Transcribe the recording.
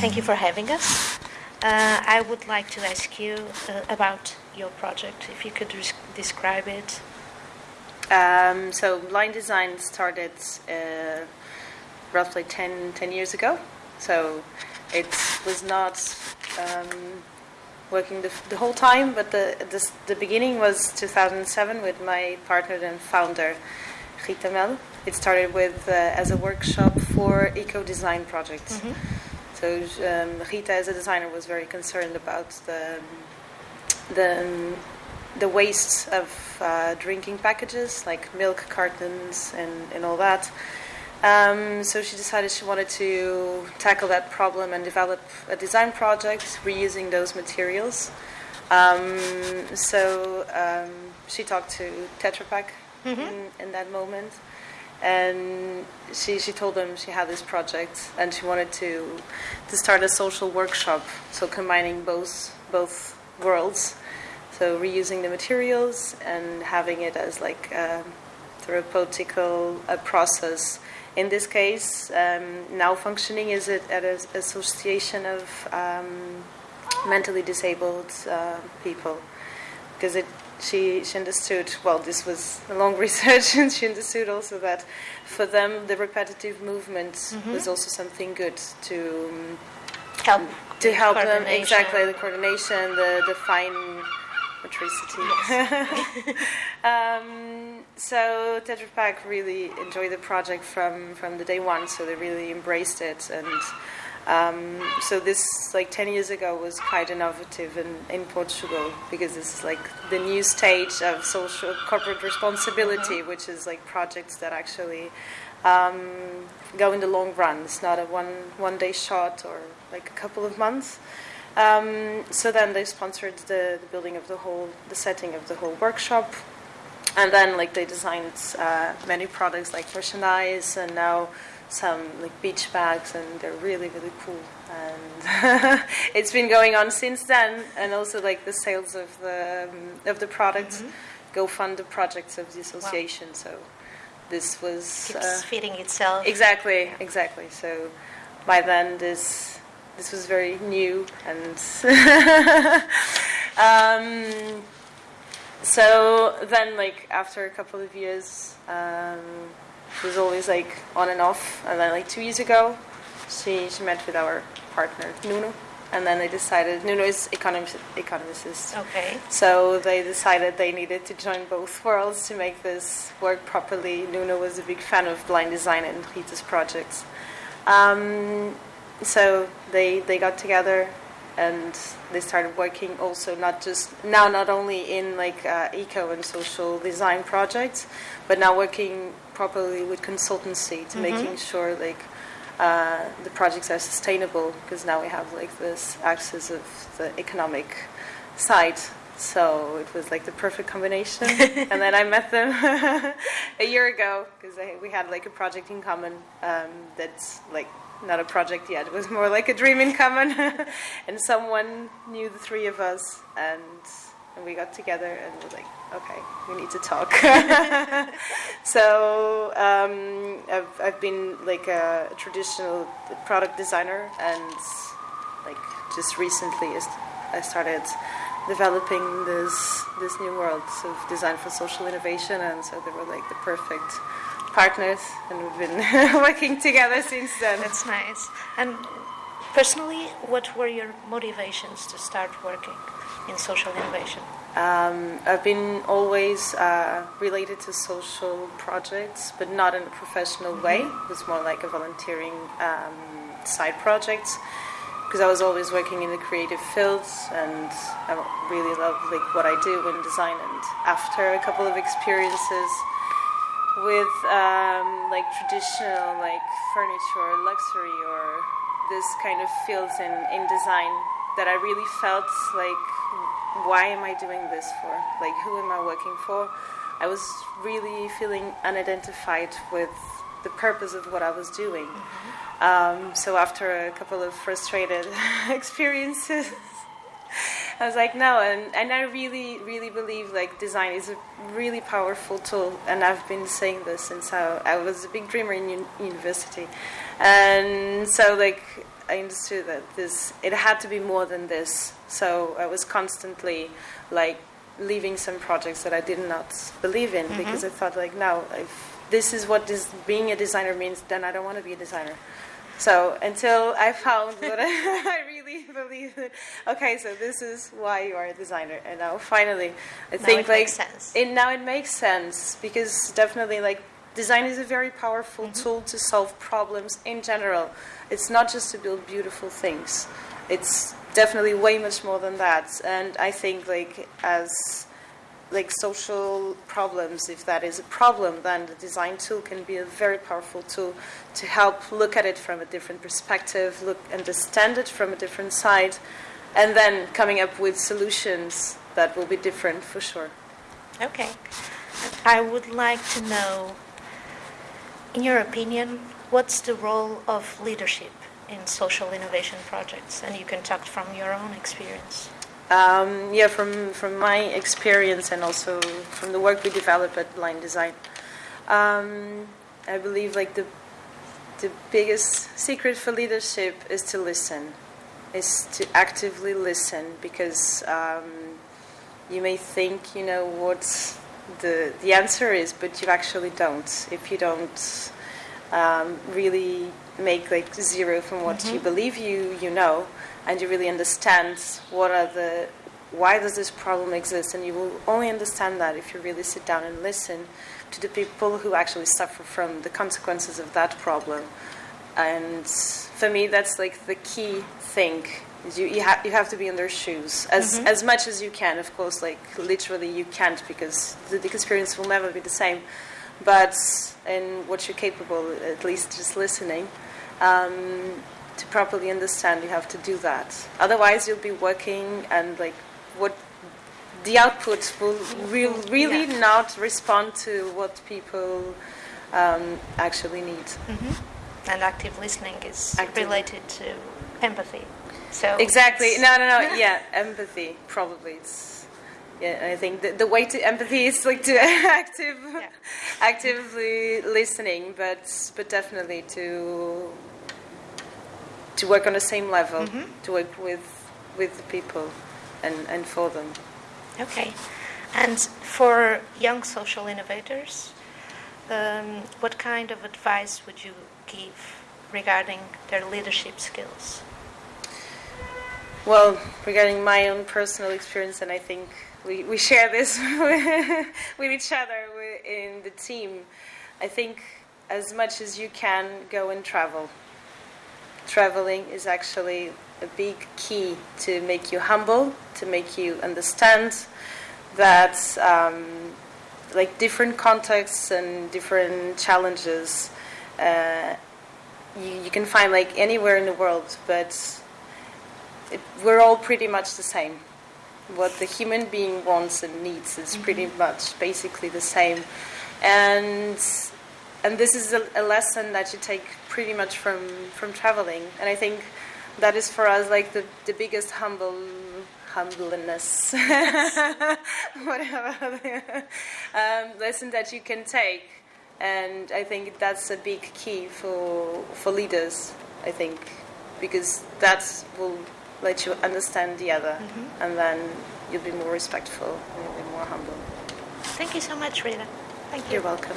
thank you for having us. Uh, I would like to ask you uh, about your project, if you could describe it. Um, so line design started uh, roughly 10, 10 years ago. So it was not um, working the, the whole time, but the, the, the beginning was 2007 with my partner and founder, Rita Mel. It started with uh, as a workshop for eco design projects. So um, Rita, as a designer, was very concerned about the the the waste of uh, drinking packages like milk cartons and, and all that. Um, so she decided she wanted to tackle that problem and develop a design project reusing those materials. Um, so um, she talked to Tetra Pak in, in that moment, and she, she told them she had this project and she wanted to to start a social workshop, so combining both both worlds, so reusing the materials and having it as like a therapeutical uh, process. In this case, um, now functioning is it at an association of um, mentally disabled uh, people because it she she understood well this was a long research and she understood also that for them the repetitive movement was also something good to um, Help. to help them exactly the coordination the the fine motricity. Um, so Tetra Pak really enjoyed the project from from the day one so they really embraced it and um, so this like 10 years ago was quite innovative in, in Portugal because this is like the new stage of social corporate responsibility which is like projects that actually um, go in the long run. It's not a one one day shot or like a couple of months. Um, so then they sponsored the, the building of the whole the setting of the whole workshop and then like they designed uh, many products like merchandise and now some like beach bags and they're really really cool. And it's been going on since then. And also like the sales of the um, of the products go fund the projects of the association. So this was Keeps uh, feeding itself. exactly exactly. So by then this this was very new and um, so then like after a couple of years um, it was always like on and off and then like two years ago she, she met with our partner nuno and then they decided nuno is economist, economist Okay. so they decided they needed to join both worlds to make this work properly. Nuno was a big fan of blind design and Rita's projects. Um, so they they got together and they started working also not just now not only in like uh, eco and social design projects, but now working properly with consultancy to making sure like uh, the projects are sustainable because now we have like this axis of the economic side. So it was like the perfect combination. and then I met them a year ago because we had like a project in common um, that's like not a project yet. It was more like a dream in common. and someone knew the three of us and and we got together and was like, okay, we need to talk. so um, I've, I've been like a traditional product designer and like just recently I started developing this this new world of design for social innovation and so they were like the perfect partners and we've been working together since then. That's nice. And personally, what were your motivations to start working in social innovation? Um, I've been always uh, related to social projects, but not in a professional way. It was more like a volunteering um, side project because I was always working in the creative fields, and I really love like what I do in design. And after a couple of experiences with um, like traditional like furniture, or luxury, or this kind of fields in, in design, that I really felt like why am I doing this for? Like, who am I working for? I was really feeling unidentified with the purpose of what I was doing. Um, so, after a couple of frustrated experiences, I was like, no, and, and I really, really believe like design is a really powerful tool, and I've been saying this since I, I was a big dreamer in un- university, and so like I understood that this it had to be more than this. So I was constantly like leaving some projects that I did not believe in mm-hmm. because I thought like no, if this is what this being a designer means, then I don't want to be a designer. So until I found what I, I really believe in, okay, so this is why you are a designer, and now finally, I Now think it like makes sense. it now it makes sense because definitely like design is a very powerful Mm-hmm. tool to solve problems in general. It's not just to build beautiful things. It's definitely way much more than that. And I think like as like social problems, if that is a problem, then the design tool can be a very powerful tool to help look at it from a different perspective, look understand it from a different side, and then coming up with solutions that will be different for sure. Okay. I would like to know, in your opinion, what's the role of leadership in social innovation projects? And you can talk from your own experience. Um, yeah, from from my experience and also from the work we develop at Line Design, um, I believe like the the biggest secret for leadership is to listen, is to actively listen because um, you may think you know what the the answer is, but you actually don't. If you don't um, really make like zero from what you believe you you know, and you really understand what are the why does this problem exist, and you will only understand that if you really sit down and listen to the people who actually suffer from the consequences of that problem. And for me, that's like the key thing. You you, ha- you have to be in their shoes as as much as you can. Of course, like literally you can't because the, the experience will never be the same. But in what you're capable, at least just listening, um, to properly understand, you have to do that. Otherwise, you'll be working and like what the output will real, really Yeah. not respond to what people um, actually need. And active listening is Active- related to empathy. So Exactly. No, no, no. Yeah, empathy. Probably it's. Yeah, I think the, the way to empathy is like to active, Yeah. actively listening, but but definitely to to work on the same level, to work with with the people, and and for them. Okay. And for young social innovators, um, what kind of advice would you give regarding their leadership skills? Well, regarding my own personal experience, and I think we, we share this with each other in the team, I think as much as you can go and travel. Traveling is actually a big key to make you humble, to make you understand that um, like different contexts and different challenges uh, you, you can find like anywhere in the world, but it, we're all pretty much the same. What the human being wants and needs is pretty much basically the same, and and this is a, a lesson that you take pretty much from from traveling. And I think that is for us like the the biggest humble humbleness, whatever um, lesson that you can take. And I think that's a big key for for leaders. I think because that will let you understand the other, and then you'll be more respectful and you'll be more humble. Thank you so much, Rita. Thank you. You're welcome.